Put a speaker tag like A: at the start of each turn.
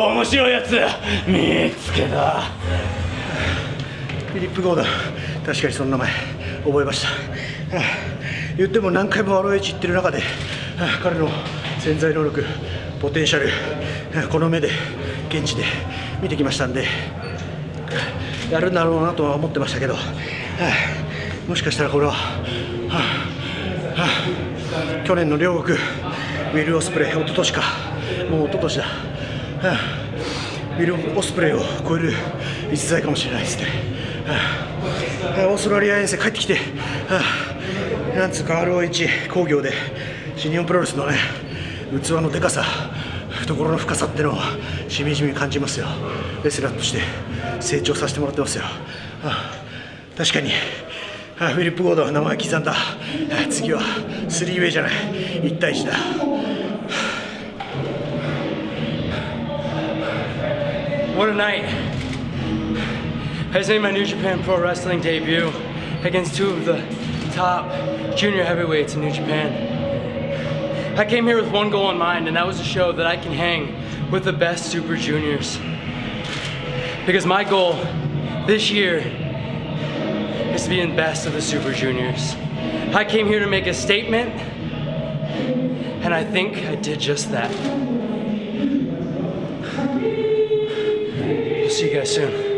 A: 面白いやつ。見つけた。
B: フィリップ・ゴードン。確かにその名前。覚えました、はあ言っても何回も ROH 行ってる中で、はあ彼の潜在能力ポテンシャルはあこの目で現地で見てきましたんでやるんだろうなとは思ってましたけど、もしかしたらこれは、去年の両国ウィル・オスプレイ一昨年かもう一昨年だ、ウィル・オスプレイを超える逸材かもしれないですね、オーストラリア遠征帰ってきて、なんつうか ROH 工業で新日本プロレスのね器のでかさ懐の深さってのをしみじみ感じますよ。レスラーとして成長させてもらってますよ、確かにはあフィリップ・ゴードン名前刻んだ。次はスリーウェイじゃない。1対1だ。
C: What a night. I just made my New Japan Pro Wrestling debut against two of the top junior heavyweights in New Japan. I came here with one goal in mind, and that was to show that I can hang with the best Super Juniors. Because my goal this year is to be in best of the Super Juniors. I came here to make a statement, and I think I did just that. See you guys soon.